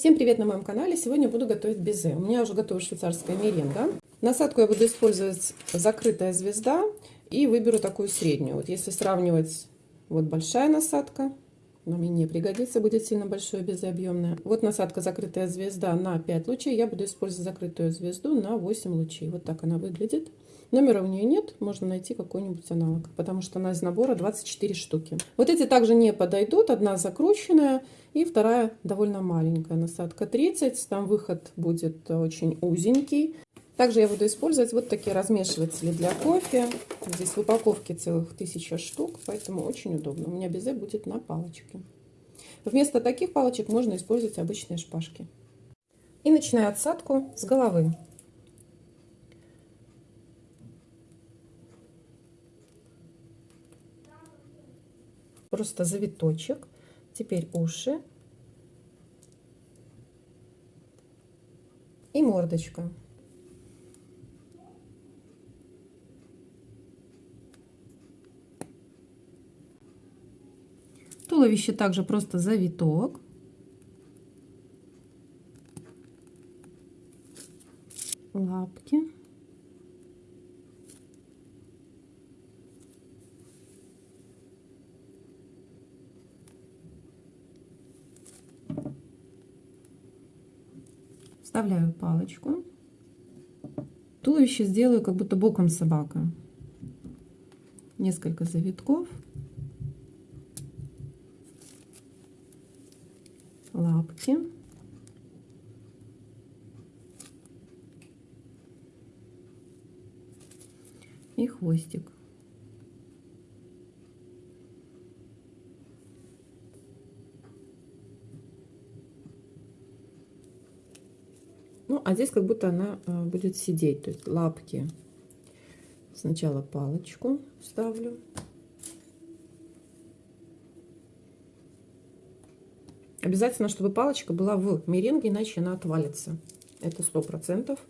Всем привет на моем канале! Сегодня буду готовить безе. У меня уже готова швейцарская меренга. Насадку я буду использовать закрытая звезда и выберу такую среднюю. Вот если сравнивать, вот большая насадка, но мне не пригодится, будет сильно большое безе объемное. Вот насадка закрытая звезда на 5 лучей, я буду использовать закрытую звезду на 8 лучей. Вот так она выглядит. Номера у нее нет, можно найти какой-нибудь аналог, потому что она из набора 24 штуки. Вот эти также не подойдут, одна закрученная и вторая довольно маленькая, насадка 30, там выход будет очень узенький. Также я буду использовать вот такие размешиватели для кофе. Здесь в упаковке целых тысяча штук, поэтому очень удобно. У меня безе будет на палочке. Вместо таких палочек можно использовать обычные шпажки. И начинаю отсадку с головы. Просто завиточек. Теперь уши. И мордочка. Туловище также просто завиток. Лапки. Вставляю палочку. Туловище сделаю как будто боком собака. Несколько завитков. Лапки. И хвостик. Ну, а здесь как будто она э, будет сидеть, то есть лапки. Сначала палочку ставлю. Обязательно, чтобы палочка была в меренге, иначе она отвалится. Это сто процентов.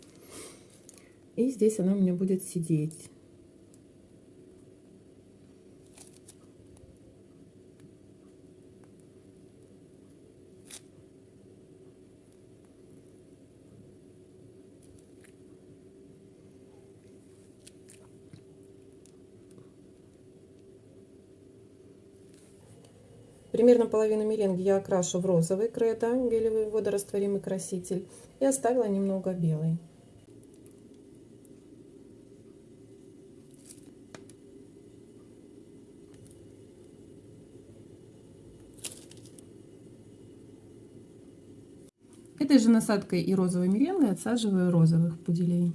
И здесь она у меня будет сидеть. Примерно половину меренги я окрашу в розовый кредо, гелевый водорастворимый краситель, и оставила немного белый. Этой же насадкой и розовой меренгой отсаживаю розовых пуделей.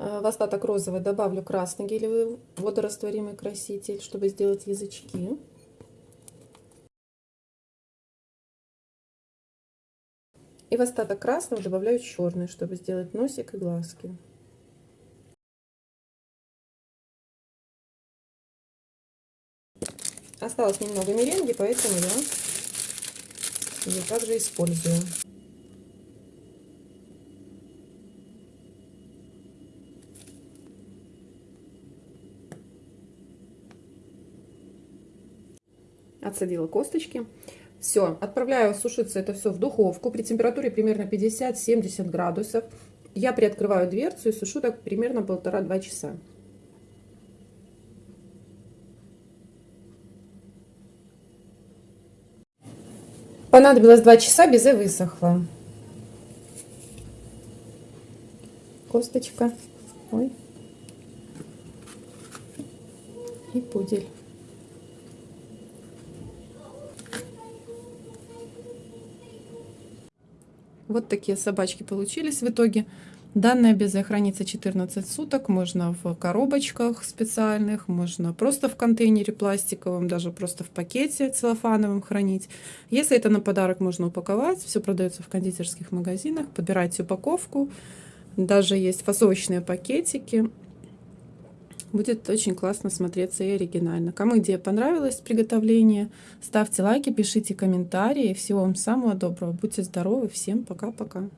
В остаток розовый добавлю красный гелевый водорастворимый краситель, чтобы сделать язычки. И в остаток красного добавляю черный, чтобы сделать носик и глазки. Осталось немного меренги, поэтому я ее также использую. Отсадила косточки. Все, отправляю сушиться это все в духовку при температуре примерно 50-70 градусов. Я приоткрываю дверцу и сушу так примерно полтора-два часа. Понадобилось 2 часа, безе высохло. Косточка. Ой. И пудель. Вот такие собачки получились в итоге. Данное безе хранится 14 суток, можно в коробочках специальных, можно просто в контейнере пластиковом, даже просто в пакете целлофановом хранить. Если это на подарок, можно упаковать, все продается в кондитерских магазинах, подбирайте упаковку, даже есть фасовочные пакетики. Будет очень классно смотреться и оригинально. Кому идея понравилась, приготовление, ставьте лайки, пишите комментарии. Всего вам самого доброго. Будьте здоровы. Всем пока-пока.